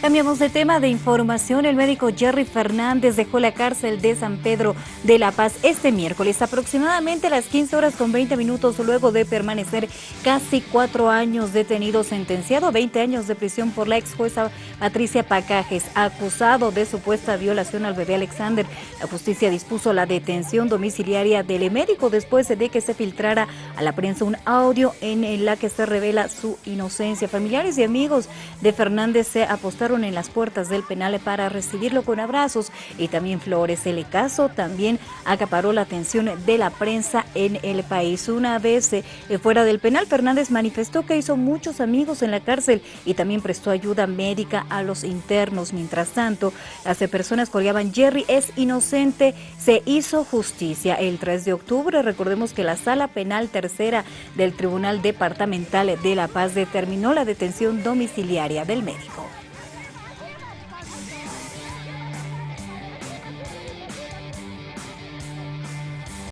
Cambiamos de tema de información. El médico Jerry Fernández dejó la cárcel de San Pedro de La Paz este miércoles, aproximadamente a las 15 horas con 20 minutos, luego de permanecer casi cuatro años detenido, sentenciado a 20 años de prisión por la ex jueza Patricia Pacajes, acusado de supuesta violación al bebé Alexander. La justicia dispuso la detención domiciliaria del médico después de que se filtrara a la prensa un audio en la que se revela su inocencia. Familiares y amigos de Fernández se apostaron en las puertas del penal para recibirlo con abrazos y también flores. El caso también acaparó la atención de la prensa en el país. Una vez eh, fuera del penal, Fernández manifestó que hizo muchos amigos en la cárcel y también prestó ayuda médica a los internos. Mientras tanto, las personas coreaban Jerry es inocente, se hizo justicia. El 3 de octubre, recordemos que la Sala Penal Tercera del Tribunal Departamental de La Paz determinó la detención domiciliaria del médico.